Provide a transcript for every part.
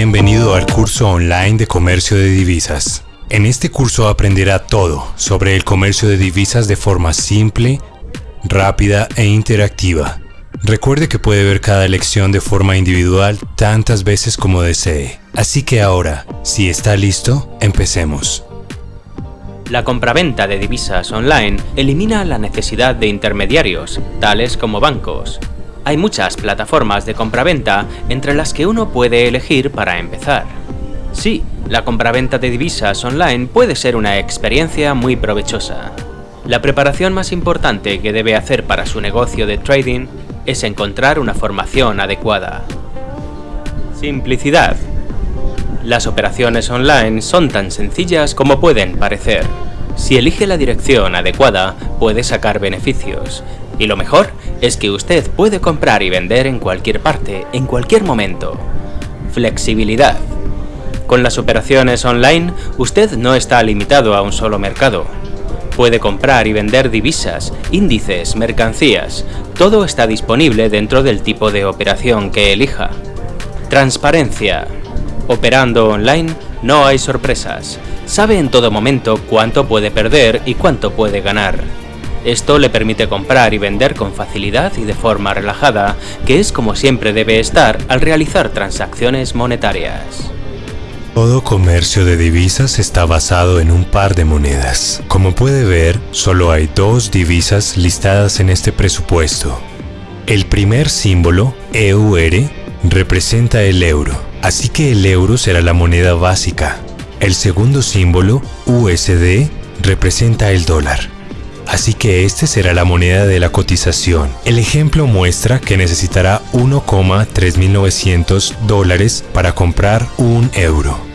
Bienvenido al curso online de comercio de divisas. En este curso aprenderá todo sobre el comercio de divisas de forma simple, rápida e interactiva. Recuerde que puede ver cada lección de forma individual tantas veces como desee. Así que ahora, si está listo, empecemos. La compraventa de divisas online elimina la necesidad de intermediarios, tales como bancos, hay muchas plataformas de compraventa entre las que uno puede elegir para empezar. Sí, la compraventa de divisas online puede ser una experiencia muy provechosa. La preparación más importante que debe hacer para su negocio de trading es encontrar una formación adecuada. Simplicidad. Las operaciones online son tan sencillas como pueden parecer. Si elige la dirección adecuada, puede sacar beneficios, y lo mejor es que usted puede comprar y vender en cualquier parte, en cualquier momento. Flexibilidad. Con las operaciones online, usted no está limitado a un solo mercado. Puede comprar y vender divisas, índices, mercancías. Todo está disponible dentro del tipo de operación que elija. Transparencia. Operando online, no hay sorpresas. Sabe en todo momento cuánto puede perder y cuánto puede ganar. Esto le permite comprar y vender con facilidad y de forma relajada, que es como siempre debe estar al realizar transacciones monetarias. Todo comercio de divisas está basado en un par de monedas. Como puede ver, solo hay dos divisas listadas en este presupuesto. El primer símbolo, EUR, representa el euro, así que el euro será la moneda básica. El segundo símbolo, USD, representa el dólar. Así que este será la moneda de la cotización. El ejemplo muestra que necesitará 1,3900 dólares para comprar un euro.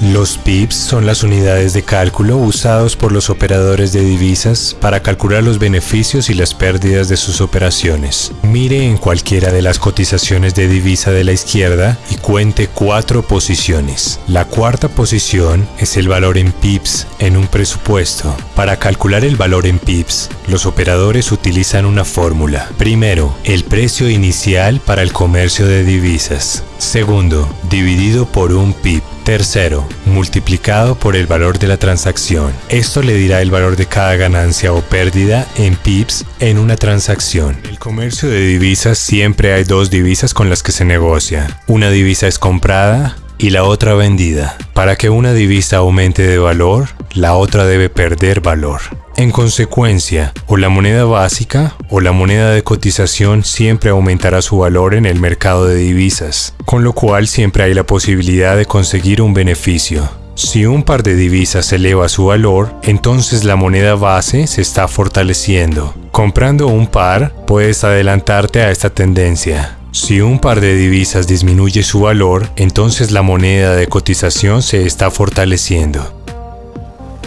Los pips son las unidades de cálculo usados por los operadores de divisas para calcular los beneficios y las pérdidas de sus operaciones. Mire en cualquiera de las cotizaciones de divisa de la izquierda y cuente cuatro posiciones. La cuarta posición es el valor en pips en un presupuesto. Para calcular el valor en pips, los operadores utilizan una fórmula. Primero, el precio inicial para el comercio de divisas. Segundo, dividido por un pip. Tercero, multiplicado por el valor de la transacción. Esto le dirá el valor de cada ganancia o pérdida en pips en una transacción. En el comercio de divisas siempre hay dos divisas con las que se negocia. Una divisa es comprada y la otra vendida. Para que una divisa aumente de valor, la otra debe perder valor. En consecuencia, o la moneda básica o la moneda de cotización siempre aumentará su valor en el mercado de divisas, con lo cual siempre hay la posibilidad de conseguir un beneficio. Si un par de divisas eleva su valor, entonces la moneda base se está fortaleciendo. Comprando un par, puedes adelantarte a esta tendencia. Si un par de divisas disminuye su valor, entonces la moneda de cotización se está fortaleciendo.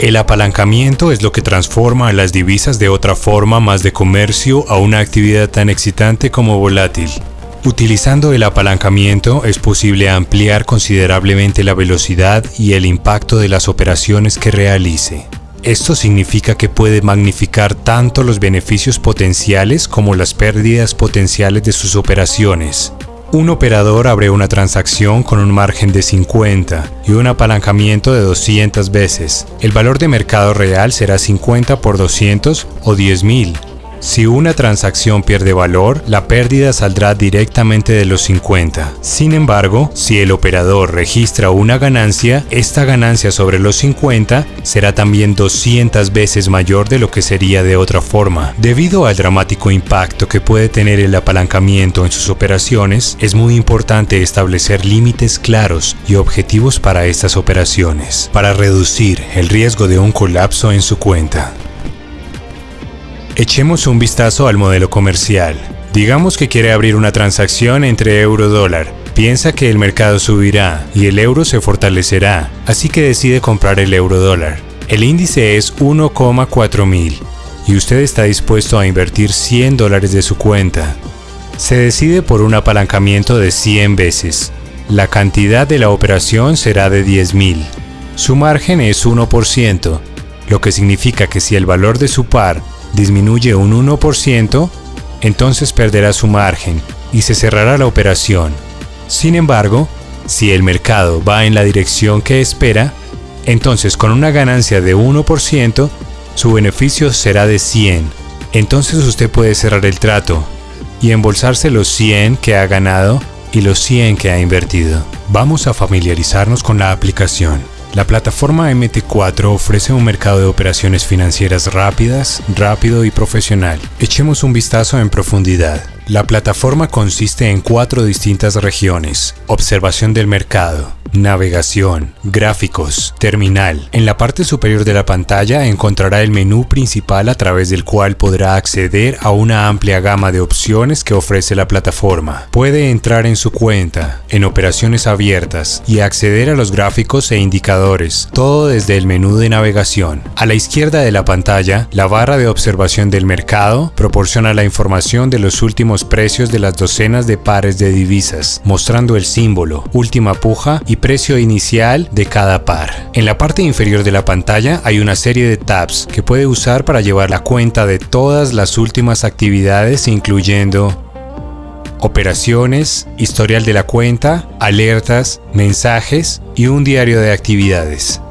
El apalancamiento es lo que transforma a las divisas de otra forma más de comercio a una actividad tan excitante como volátil. Utilizando el apalancamiento es posible ampliar considerablemente la velocidad y el impacto de las operaciones que realice. Esto significa que puede magnificar tanto los beneficios potenciales como las pérdidas potenciales de sus operaciones, un operador abre una transacción con un margen de 50 y un apalancamiento de 200 veces. El valor de mercado real será 50 por 200 o 10.000 si una transacción pierde valor, la pérdida saldrá directamente de los 50. Sin embargo, si el operador registra una ganancia, esta ganancia sobre los 50 será también 200 veces mayor de lo que sería de otra forma. Debido al dramático impacto que puede tener el apalancamiento en sus operaciones, es muy importante establecer límites claros y objetivos para estas operaciones, para reducir el riesgo de un colapso en su cuenta. Echemos un vistazo al modelo comercial. Digamos que quiere abrir una transacción entre euro-dólar. Piensa que el mercado subirá y el euro se fortalecerá, así que decide comprar el euro-dólar. El índice es 1,4 mil y usted está dispuesto a invertir 100 dólares de su cuenta. Se decide por un apalancamiento de 100 veces. La cantidad de la operación será de 10 mil. Su margen es 1%, lo que significa que si el valor de su par disminuye un 1%, entonces perderá su margen y se cerrará la operación. Sin embargo, Si el mercado va en la dirección que espera, entonces con una ganancia de 1%, su beneficio será de 100. Entonces usted puede cerrar el trato y embolsarse los 100 que ha ganado y los 100 que ha invertido. Vamos a familiarizarnos con la aplicación. La plataforma MT4 ofrece un mercado de operaciones financieras rápidas, rápido y profesional. Echemos un vistazo en profundidad. La plataforma consiste en cuatro distintas regiones. Observación del mercado, navegación, gráficos, terminal. En la parte superior de la pantalla encontrará el menú principal a través del cual podrá acceder a una amplia gama de opciones que ofrece la plataforma. Puede entrar en su cuenta, en operaciones abiertas y acceder a los gráficos e indicadores, todo desde el menú de navegación. A la izquierda de la pantalla, la barra de observación del mercado proporciona la información de los últimos precios de las docenas de pares de divisas, mostrando el símbolo, última puja y precio inicial de cada par. En la parte inferior de la pantalla hay una serie de tabs que puede usar para llevar la cuenta de todas las últimas actividades incluyendo operaciones, historial de la cuenta, alertas, mensajes y un diario de actividades.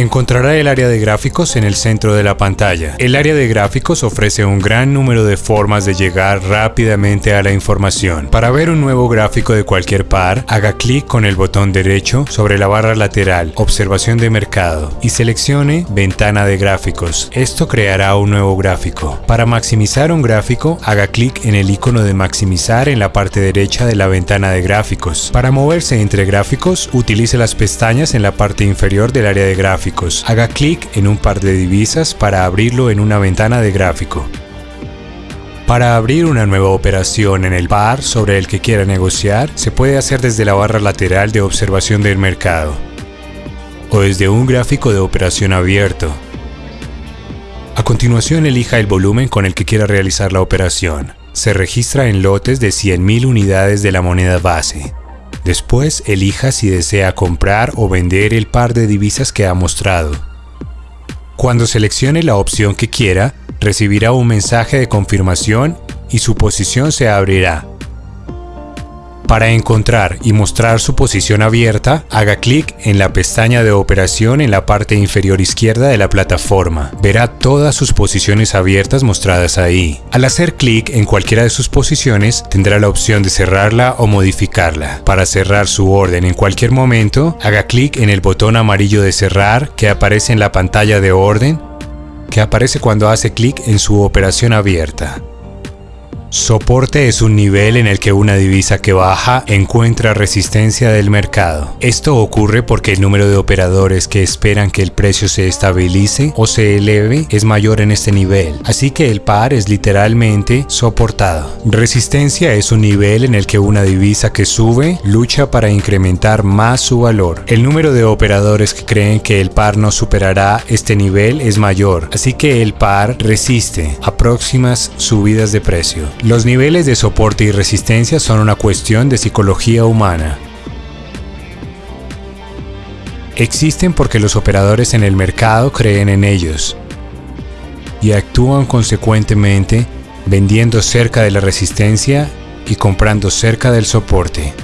Encontrará el área de gráficos en el centro de la pantalla. El área de gráficos ofrece un gran número de formas de llegar rápidamente a la información. Para ver un nuevo gráfico de cualquier par, haga clic con el botón derecho sobre la barra lateral Observación de mercado y seleccione Ventana de gráficos. Esto creará un nuevo gráfico. Para maximizar un gráfico, haga clic en el icono de maximizar en la parte derecha de la ventana de gráficos. Para moverse entre gráficos, utilice las pestañas en la parte inferior del área de gráficos Haga clic en un par de divisas para abrirlo en una ventana de gráfico. Para abrir una nueva operación en el par sobre el que quiera negociar, se puede hacer desde la barra lateral de observación del mercado o desde un gráfico de operación abierto. A continuación elija el volumen con el que quiera realizar la operación. Se registra en lotes de 100.000 unidades de la moneda base. Después elija si desea comprar o vender el par de divisas que ha mostrado. Cuando seleccione la opción que quiera, recibirá un mensaje de confirmación y su posición se abrirá. Para encontrar y mostrar su posición abierta, haga clic en la pestaña de operación en la parte inferior izquierda de la plataforma. Verá todas sus posiciones abiertas mostradas ahí. Al hacer clic en cualquiera de sus posiciones, tendrá la opción de cerrarla o modificarla. Para cerrar su orden en cualquier momento, haga clic en el botón amarillo de cerrar que aparece en la pantalla de orden que aparece cuando hace clic en su operación abierta. Soporte es un nivel en el que una divisa que baja encuentra resistencia del mercado. Esto ocurre porque el número de operadores que esperan que el precio se estabilice o se eleve es mayor en este nivel, así que el par es literalmente soportado. Resistencia es un nivel en el que una divisa que sube lucha para incrementar más su valor. El número de operadores que creen que el par no superará este nivel es mayor, así que el par resiste a próximas subidas de precio. Los niveles de soporte y resistencia son una cuestión de psicología humana. Existen porque los operadores en el mercado creen en ellos y actúan consecuentemente vendiendo cerca de la resistencia y comprando cerca del soporte.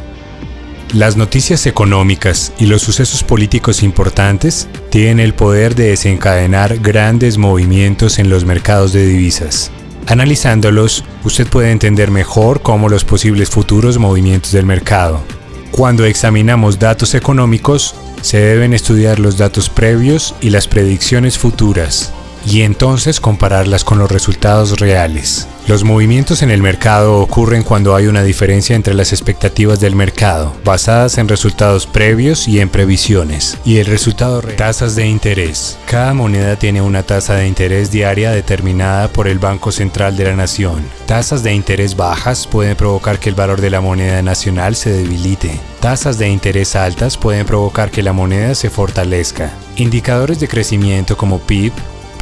Las noticias económicas y los sucesos políticos importantes tienen el poder de desencadenar grandes movimientos en los mercados de divisas. Analizándolos, usted puede entender mejor cómo los posibles futuros movimientos del mercado. Cuando examinamos datos económicos, se deben estudiar los datos previos y las predicciones futuras, y entonces compararlas con los resultados reales. Los movimientos en el mercado ocurren cuando hay una diferencia entre las expectativas del mercado, basadas en resultados previos y en previsiones, y el resultado real. Tasas de interés. Cada moneda tiene una tasa de interés diaria determinada por el Banco Central de la Nación. Tasas de interés bajas pueden provocar que el valor de la moneda nacional se debilite. Tasas de interés altas pueden provocar que la moneda se fortalezca. Indicadores de crecimiento como PIB,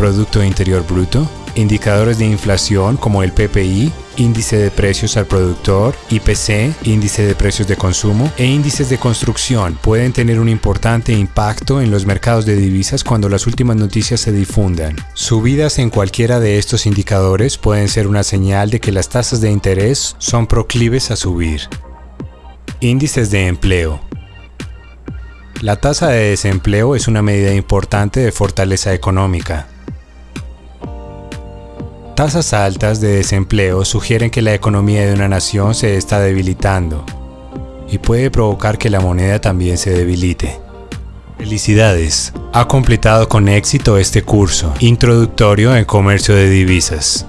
Producto Interior Bruto, indicadores de inflación como el PPI, índice de precios al productor, IPC, índice de precios de consumo e índices de construcción pueden tener un importante impacto en los mercados de divisas cuando las últimas noticias se difundan. Subidas en cualquiera de estos indicadores pueden ser una señal de que las tasas de interés son proclives a subir. Índices de empleo. La tasa de desempleo es una medida importante de fortaleza económica. Tasas altas de desempleo sugieren que la economía de una nación se está debilitando y puede provocar que la moneda también se debilite. Felicidades, ha completado con éxito este curso introductorio en comercio de divisas.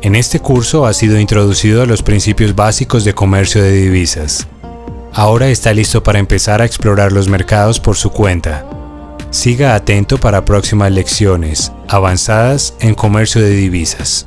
En este curso ha sido introducido a los principios básicos de comercio de divisas. Ahora está listo para empezar a explorar los mercados por su cuenta. Siga atento para próximas lecciones avanzadas en comercio de divisas.